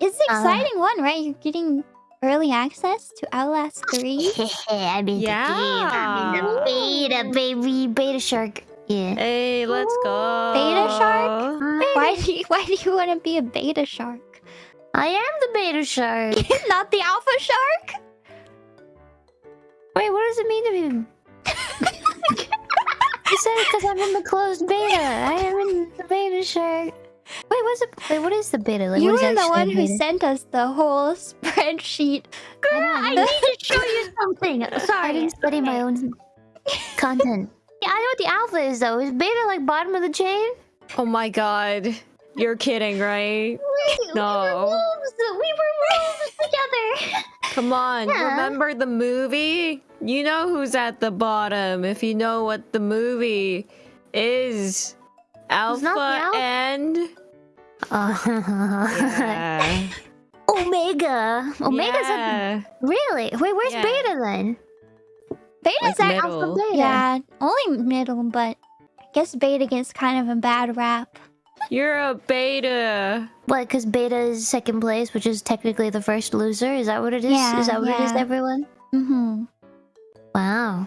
It's an Uh. exciting one, right? You're getting early access to Outlast 3. I'm in Yeah. the game. I'm in the beta, baby. Beta shark. Yeah. Hey, let's go. Beta shark? Why do you, why do you want to be a beta shark? I am the beta shark. Not the alpha shark? Wait, what does it mean to be? you said it because I'm in the closed beta. I am in the beta shark. Wait, what's it? Wait, what is the beta? Like, you what were the one who beta? sent us the whole spreadsheet. Girl, I need to show you something. Sorry, I didn't study my own content. Yeah, I know what the alpha is though. Is beta like bottom of the chain? Oh my god. You're kidding, right? No. We were wolves. We were wolves together. Come on. Yeah. Remember the movie? You know who's at the bottom if you know what the movie is. not the Alpha alpha? and Yeah. Omega. Omega's at yeah. really. Wait, where's Yeah. beta then? Beta's Like at middle. Alpha beta. Yeah, only middle, but I guess beta gets kind of a bad rap. You're a beta. What? Because beta is second place, which is technically the first loser. Is that what it is? Yeah, is that what it is, everyone? Mm-hmm. Wow.